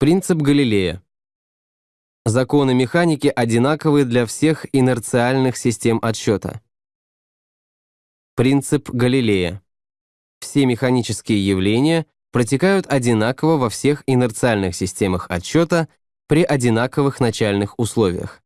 Принцип Галилея. Законы механики одинаковы для всех инерциальных систем отсчета. Принцип Галилея. Все механические явления протекают одинаково во всех инерциальных системах отсчета при одинаковых начальных условиях.